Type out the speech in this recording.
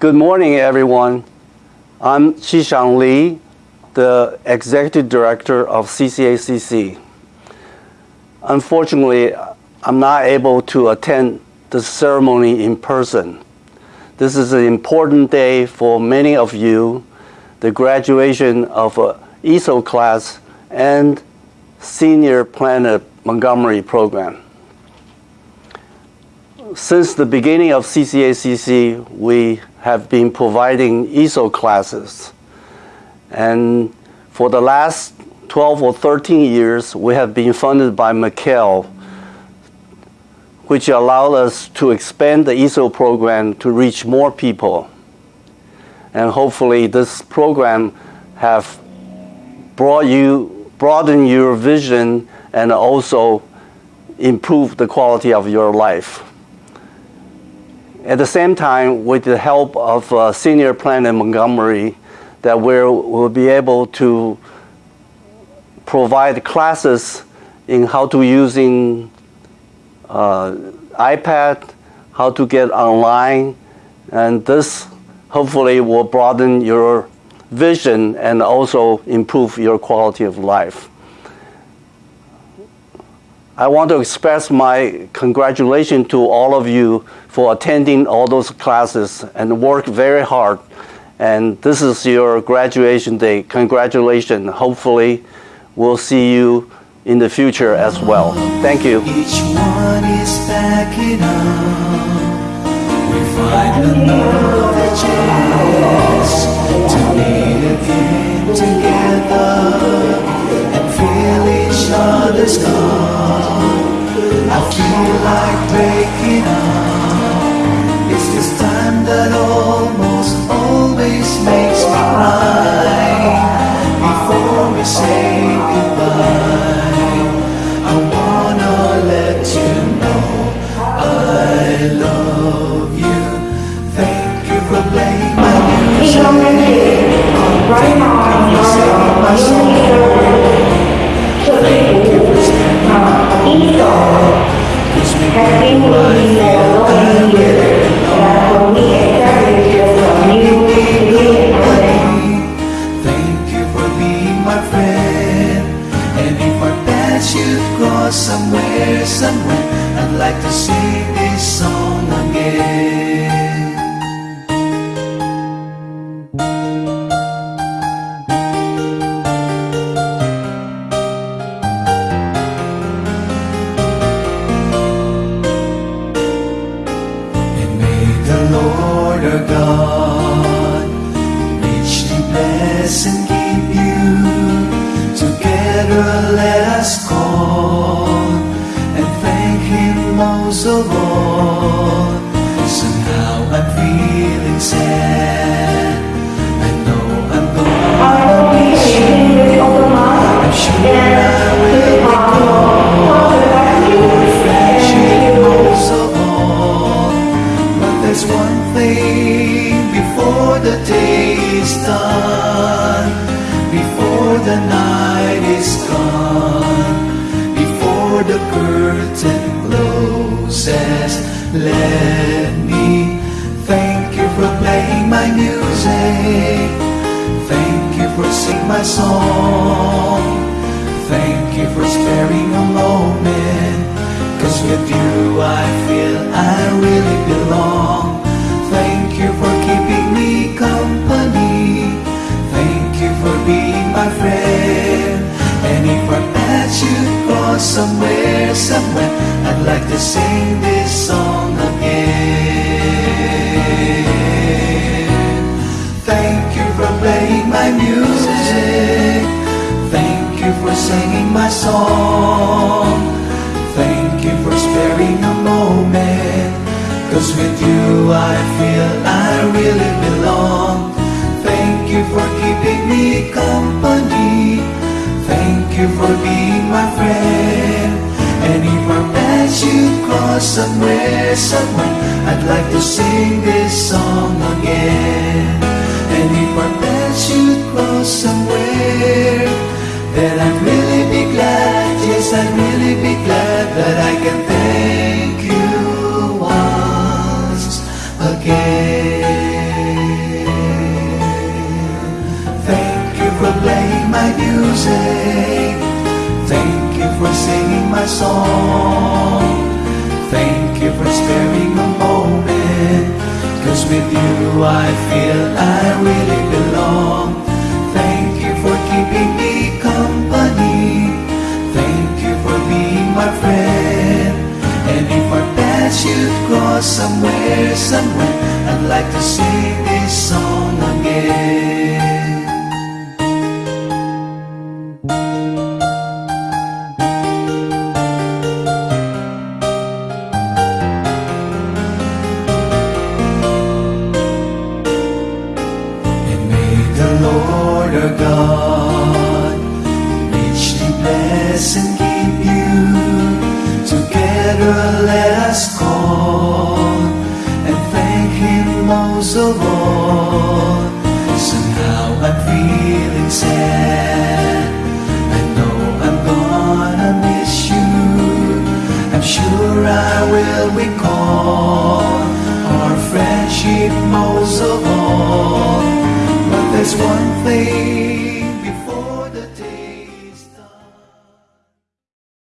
Good morning, everyone. I'm Qishang Li, the Executive Director of CCACC. Unfortunately, I'm not able to attend the ceremony in person. This is an important day for many of you, the graduation of a ESOL class and Senior Planet Montgomery program. Since the beginning of CCACC, we have been providing ESOL classes. And for the last 12 or 13 years, we have been funded by MCAEL, which allowed us to expand the ESOL program to reach more people. And hopefully this program have brought you, broadened your vision and also improve the quality of your life. At the same time, with the help of uh, Senior Planet Montgomery, that we'll, we'll be able to provide classes in how to using uh, iPad, how to get online, and this hopefully will broaden your vision and also improve your quality of life. I want to express my congratulations to all of you for attending all those classes and work very hard. And this is your graduation day. Congratulations. Hopefully, we'll see you in the future as well. Thank you. Each one is backing up. We find to meet again together and feel each other's love. Always makes me cry. Before we say goodbye, I wanna let you know I love you. Thank you for playing my music. right now, singing my song. Thank you for standing. ESOL Cause we has been somewhere, somewhere, I'd like to sing this song again. I'm feeling sad. I know I'm will be I'm be. But there's one thing before the day is done, before the night is gone, closes. Let me thank you for playing my music. Thank you for singing my song. Thank you for sparing a moment. Cause with you I feel I really belong. Thank you for keeping me company. Thank you for being my friend. And if our paths should cross somewhere, somewhere, I'd like to sing this song again. Thank you for playing my music. Thank you for singing my song. yes I'd like to sing this song again. And if our paths should cross somewhere Then I'd really be glad, yes I'd really be glad That I can thank you once again. Thank you for playing my music. Thank you for singing my song. Thank for sparing a moment. Cause with you I feel I really belong. Thank you for keeping me Him most of. Somehow I'm feeling sad. I know I'm gonna miss you. I'm sure I will recall